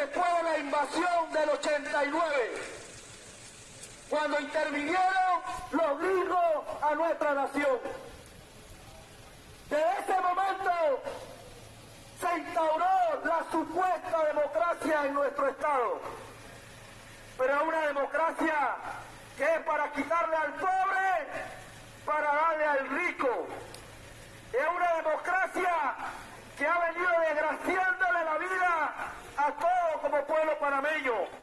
después de la invasión del 89, cuando intervinieron los gringos a nuestra nación. Desde ese momento se instauró la supuesta democracia en nuestro Estado, pero una democracia que es para quitarle al pobre, para darle al rico. Es una democracia que ha venido desgraciándole la vida a todos como pueblo panameño.